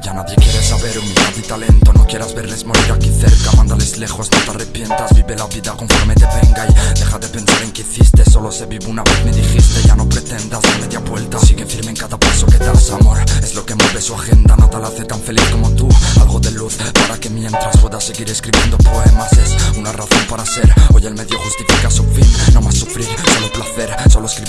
Ya nadie quiere saber humildad y talento No quieras verles morir aquí cerca. Mándales lejos, no te arrepientas Vive la vida conforme te venga Y deja de pensar en que hiciste. Solo se vive una vez, me dijiste Ya no pretendas dar media vuelta. Sigue firme en cada paso que das Amor, es lo que mueve su agenda. Nada la hace tan feliz como tú Algo de luz para que mientras pueda seguir escribiendo poemas. Es una razón para ser Hoy el medio justifica su fin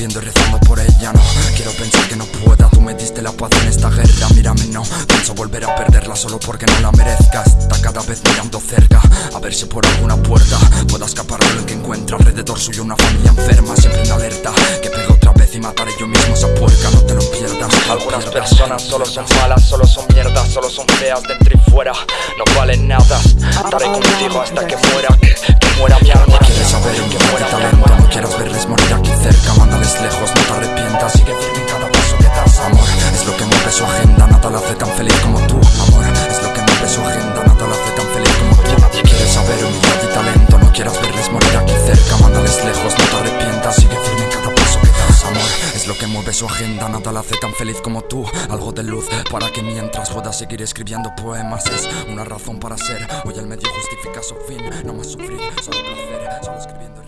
Y rezando por ella No. Quiero pensar que no pueda. Tú me diste la paz en esta guerra Mírame, no. Pienso volver a perderla Solo porque no la merezcas Está cada vez mirando cerca A ver si por alguna puerta Pueda escapar de lo que encuentra Alrededor suyo una familia enferma Siempre en alerta. Que pegue otra vez y mataré yo mismo esa puerca No te lo pierdas. Algunas personas solo son malas Solo son mierdas, solo son feas dentro y fuera. No valen nada Estaré contigo hasta que muera Que, muera mi alma mueve su agenda Nada la hace tan feliz como tú. Algo de luz para que mientras pueda seguir escribiendo poemas Es una razón para ser. Hoy el medio justifica su fin No más sufrir, solo placer Solo escribiendo